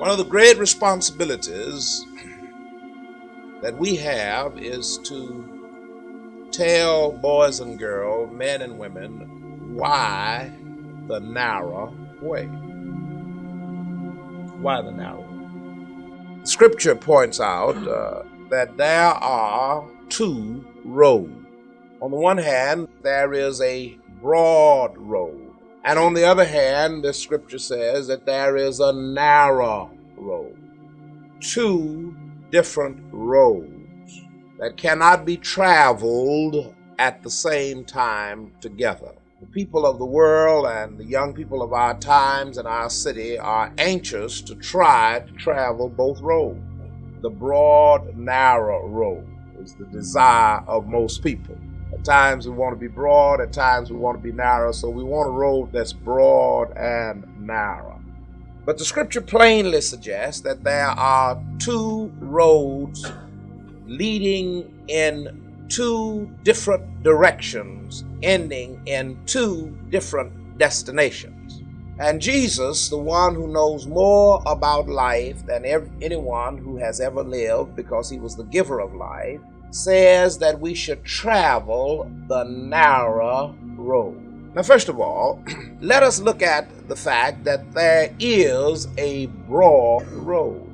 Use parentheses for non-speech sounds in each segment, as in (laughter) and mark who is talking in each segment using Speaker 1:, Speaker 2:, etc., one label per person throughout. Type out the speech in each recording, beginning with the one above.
Speaker 1: One of the great responsibilities that we have is to tell boys and girls, men and women, why the narrow way. Why the narrow way? Scripture points out uh, that there are two roads. On the one hand, there is a broad road and on the other hand, the scripture says that there is a narrow road, two different roads that cannot be traveled at the same time together. The people of the world and the young people of our times and our city are anxious to try to travel both roads. The broad, narrow road is the desire of most people. At times we want to be broad, at times we want to be narrow. So we want a road that's broad and narrow. But the scripture plainly suggests that there are two roads leading in two different directions, ending in two different destinations. And Jesus, the one who knows more about life than anyone who has ever lived because he was the giver of life, says that we should travel the narrow road. Now, first of all, (clears throat) let us look at the fact that there is a broad road.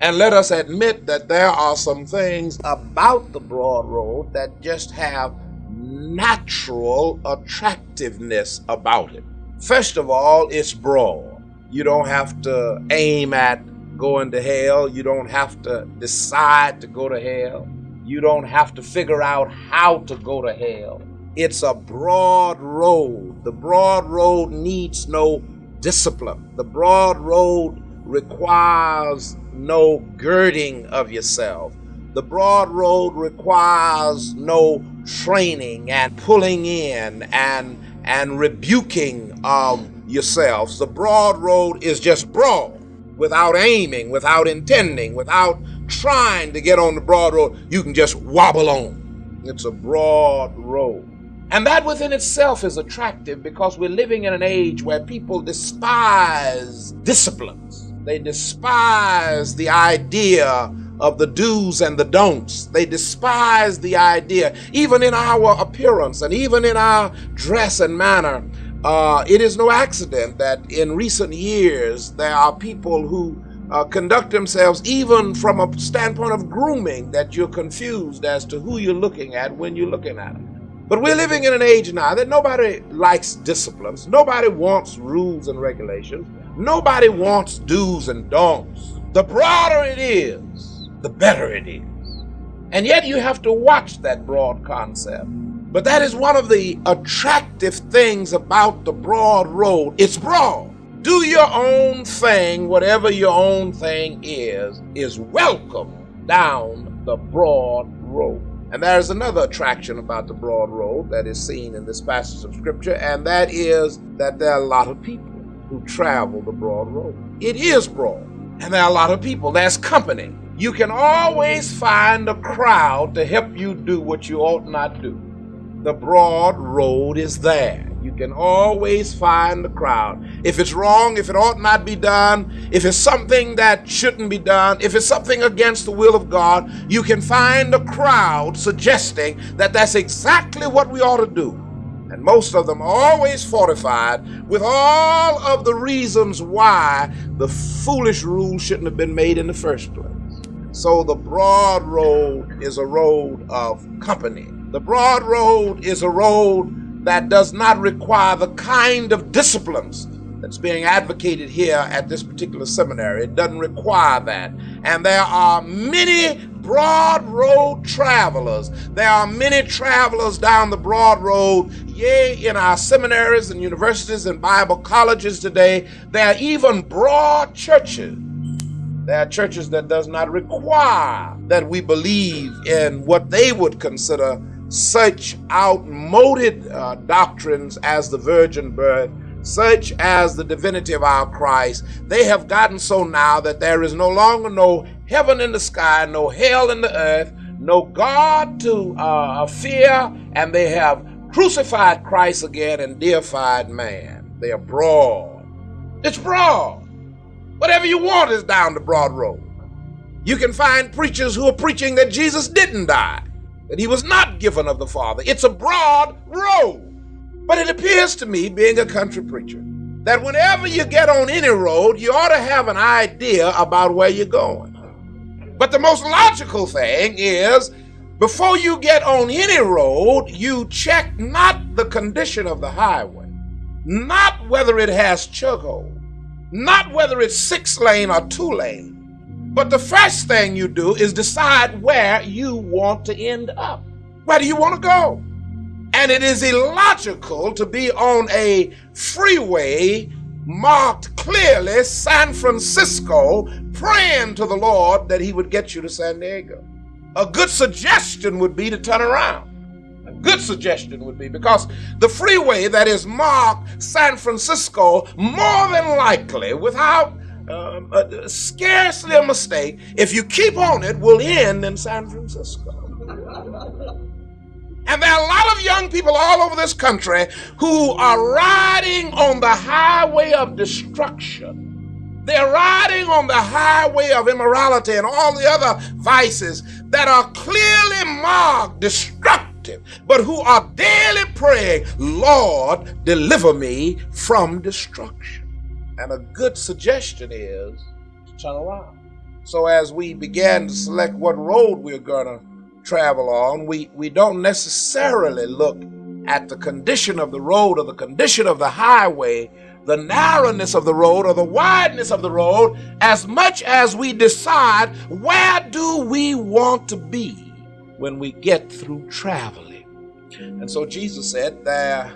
Speaker 1: And let us admit that there are some things about the broad road that just have natural attractiveness about it. First of all, it's broad. You don't have to aim at going to hell. You don't have to decide to go to hell. You don't have to figure out how to go to hell. It's a broad road. The broad road needs no discipline. The broad road requires no girding of yourself. The broad road requires no training and pulling in and and rebuking of yourselves. The broad road is just broad without aiming, without intending, without trying to get on the broad road, you can just wobble on. It's a broad road. And that within itself is attractive because we're living in an age where people despise disciplines. They despise the idea of the do's and the don'ts. They despise the idea, even in our appearance and even in our dress and manner. Uh, it is no accident that in recent years there are people who uh, conduct themselves, even from a standpoint of grooming, that you're confused as to who you're looking at when you're looking at them. But we're living in an age now that nobody likes disciplines, nobody wants rules and regulations, nobody wants do's and don'ts. The broader it is, the better it is. And yet you have to watch that broad concept. But that is one of the attractive things about the broad road. It's broad do your own thing, whatever your own thing is, is welcome down the broad road. And there's another attraction about the broad road that is seen in this passage of scripture, and that is that there are a lot of people who travel the broad road. It is broad, and there are a lot of people. There's company. You can always find a crowd to help you do what you ought not do. The broad road is there. You can always find the crowd. If it's wrong, if it ought not be done, if it's something that shouldn't be done, if it's something against the will of God, you can find a crowd suggesting that that's exactly what we ought to do. And most of them are always fortified with all of the reasons why the foolish rule shouldn't have been made in the first place. So the broad road is a road of company. The broad road is a road that does not require the kind of disciplines that's being advocated here at this particular seminary. It doesn't require that. And there are many broad road travelers. There are many travelers down the broad road. Yea, in our seminaries and universities and Bible colleges today, there are even broad churches. There are churches that does not require that we believe in what they would consider such outmoded uh, doctrines as the virgin birth, such as the divinity of our Christ, they have gotten so now that there is no longer no heaven in the sky, no hell in the earth, no God to uh, fear, and they have crucified Christ again and deified man. They are broad. It's broad. Whatever you want is down the broad road. You can find preachers who are preaching that Jesus didn't die, that he was not given of the Father. It's a broad road. But it appears to me, being a country preacher, that whenever you get on any road, you ought to have an idea about where you're going. But the most logical thing is before you get on any road, you check not the condition of the highway, not whether it has chug hole, not whether it's six lane or two lane. But the first thing you do is decide where you want to end up. Where do you want to go? And it is illogical to be on a freeway marked clearly San Francisco, praying to the Lord that He would get you to San Diego. A good suggestion would be to turn around. A good suggestion would be because the freeway that is marked San Francisco, more than likely, without um, uh, scarcely a mistake, if you keep on it, will end in San Francisco. And there are a lot of young people all over this country who are riding on the highway of destruction. They're riding on the highway of immorality and all the other vices that are clearly marked destructive, but who are daily praying, Lord, deliver me from destruction. And a good suggestion is to turn around. So as we began to select what road we're going to travel on, we, we don't necessarily look at the condition of the road or the condition of the highway, the narrowness of the road or the wideness of the road, as much as we decide where do we want to be when we get through traveling. And so Jesus said, there's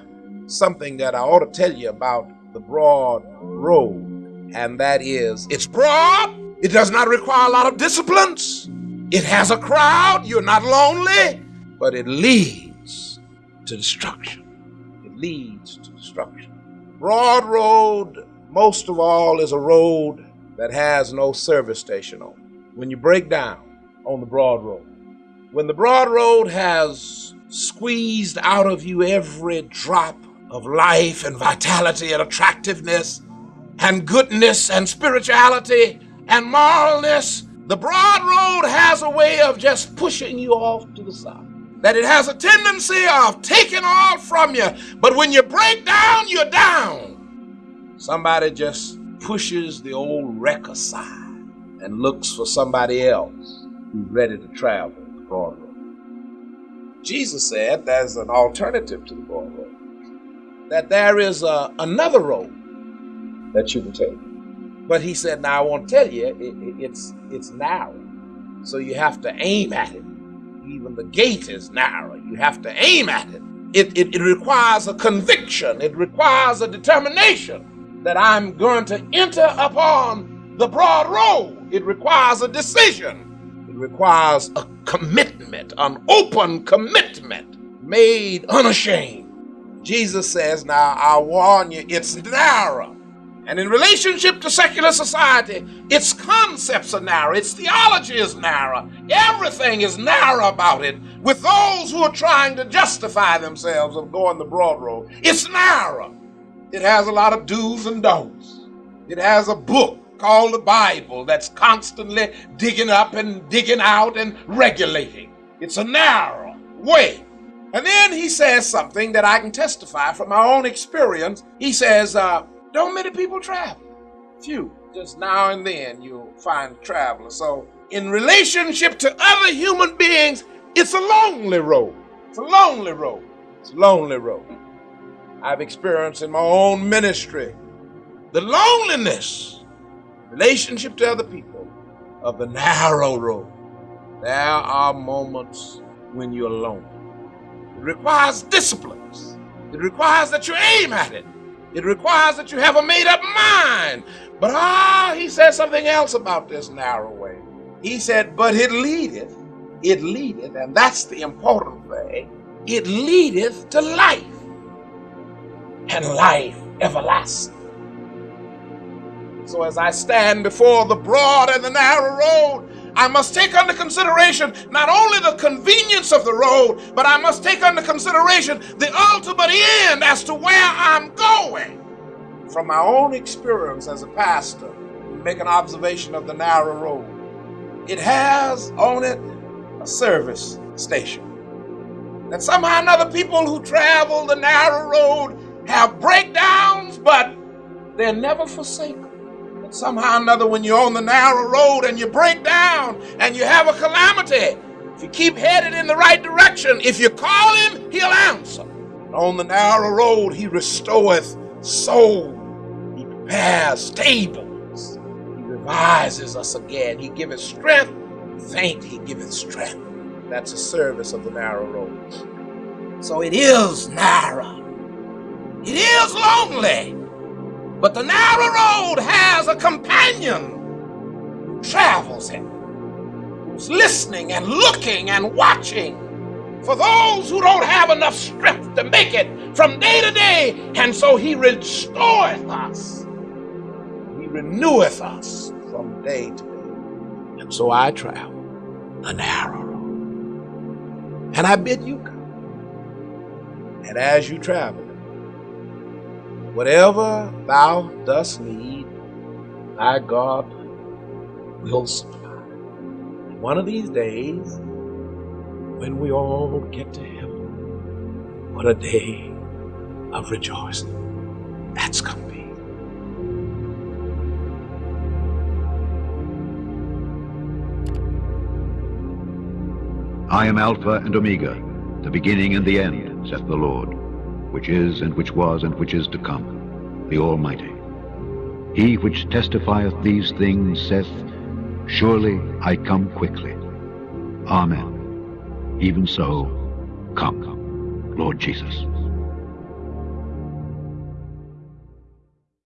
Speaker 1: something that I ought to tell you about the broad road, and that is it's broad, it does not require a lot of disciplines. It has a crowd. You're not lonely, but it leads to destruction. It leads to destruction. Broad road, most of all, is a road that has no service station on. When you break down on the broad road, when the broad road has squeezed out of you every drop of life and vitality and attractiveness and goodness and spirituality and moralness the broad road has a way of just pushing you off to the side. That it has a tendency of taking all from you. But when you break down, you're down. Somebody just pushes the old wreck aside and looks for somebody else who's ready to travel the broad road. Jesus said there's an alternative to the broad road. That there is a, another road that you can take. But he said, "Now I want to tell you, it, it, it's it's narrow, so you have to aim at it. Even the gate is narrow. You have to aim at it. It, it, it requires a conviction. It requires a determination that I'm going to enter upon the broad road. It requires a decision. It requires a commitment, an open commitment, made unashamed." Jesus says, "Now I warn you, it's narrow." And in relationship to secular society, its concepts are narrow, its theology is narrow, everything is narrow about it. With those who are trying to justify themselves of going the broad road, it's narrow. It has a lot of do's and don'ts. It has a book called the Bible that's constantly digging up and digging out and regulating. It's a narrow way. And then he says something that I can testify from my own experience. He says, uh, don't many people travel. Few. Just now and then you'll find a traveler. So, in relationship to other human beings, it's a lonely road. It's a lonely road. It's a lonely road. I've experienced in my own ministry the loneliness, relationship to other people, of the narrow road. There are moments when you're alone. Requires disciplines. It requires that you aim at it. It requires that you have a made up mind. But ah, he says something else about this narrow way. He said, but it leadeth, it leadeth, and that's the important thing, it leadeth to life and life everlasting. So as I stand before the broad and the narrow road, I must take under consideration not only the convenience of the road, but I must take under consideration the ultimate end as to where I'm going. From my own experience as a pastor, make an observation of the narrow road. It has on it a service station. And somehow another people who travel the narrow road have breakdowns, but they're never forsaken. Somehow another, when you're on the narrow road and you break down and you have a calamity, if you keep headed in the right direction, if you call him, he'll answer. On the narrow road, he restoreth soul. He prepares stables. He revises us again. He giveth strength. Faint, he giveth strength. That's the service of the narrow road. So it is narrow. It is lonely. But the narrow road has a companion who travels it, who's listening and looking and watching for those who don't have enough strength to make it from day to day. And so he restoreth us, he reneweth us from day to day. And so I travel the narrow road. And I bid you come. And as you travel, whatever thou dost need, thy God will supply. One of these days, when we all get to heaven, what a day of rejoicing that's going to be.
Speaker 2: I am Alpha and Omega, the beginning and the end, saith the Lord, which is, and which was, and which is to come, the Almighty. He which testifieth these things saith, Surely I come quickly. Amen. Even so, come, Lord Jesus.